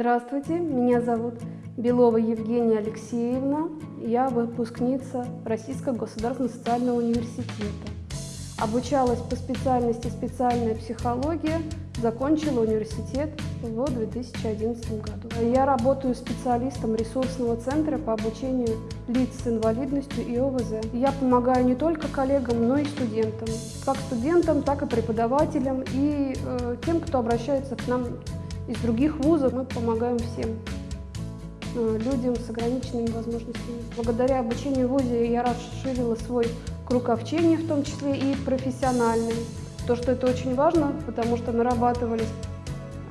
Здравствуйте, меня зовут Белова Евгения Алексеевна. Я выпускница Российского государственного социального университета. Обучалась по специальности специальная психология, закончила университет в 2011 году. Я работаю специалистом ресурсного центра по обучению лиц с инвалидностью и ОВЗ. Я помогаю не только коллегам, но и студентам. Как студентам, так и преподавателям и э, тем, кто обращается к нам из других вузов. Мы помогаем всем э, людям с ограниченными возможностями. Благодаря обучению в ВУЗе я расширила свой круг общения, в том числе и профессиональный. То, что это очень важно, потому что нарабатывались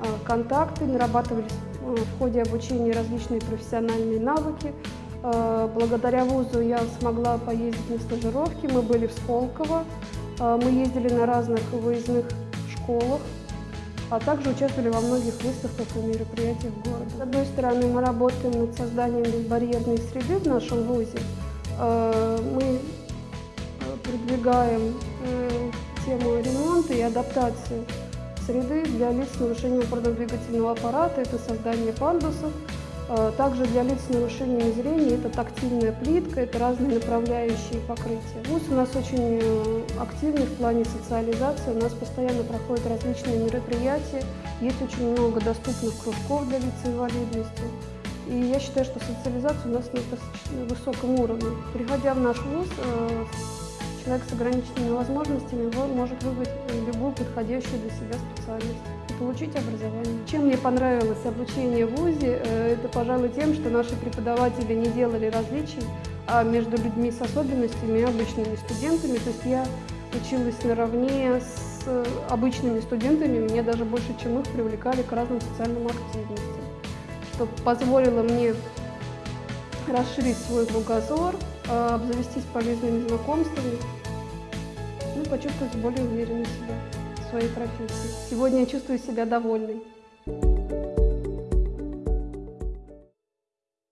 а, контакты, нарабатывались э, в ходе обучения различные профессиональные навыки. Благодаря вузу я смогла поездить на стажировки. Мы были в Сколково, мы ездили на разных выездных школах, а также участвовали во многих выставках и мероприятиях города. С одной стороны, мы работаем над созданием безбарьерной среды в нашем вузе. Мы продвигаем э, тему ремонта и адаптации среды для лиц с нарушением опорно-двигательного аппарата, это создание пандусов. Э, также для лиц с нарушением зрения это тактильная плитка, это разные направляющие покрытия. ВУЗ у нас очень э, активный в плане социализации, у нас постоянно проходят различные мероприятия, есть очень много доступных кружков для лиц с инвалидностью. И я считаю, что социализация у нас на высоком уровне. Приходя в наш ВУЗ, человек с ограниченными возможностями может выбрать любую подходящую для себя специальность и получить образование. Чем мне понравилось обучение в ВУЗе, э, это, пожалуй, тем, что наши преподаватели не делали различий а между людьми с особенностями и обычными студентами. То есть я училась наравне с обычными студентами, меня даже больше, чем их, привлекали к разным социальным активностям, что позволило мне расширить свой кругозор, э, обзавестись полезными знакомствами, ну почувствовать более уверенно себя в своей профессии. Сегодня я чувствую себя довольной.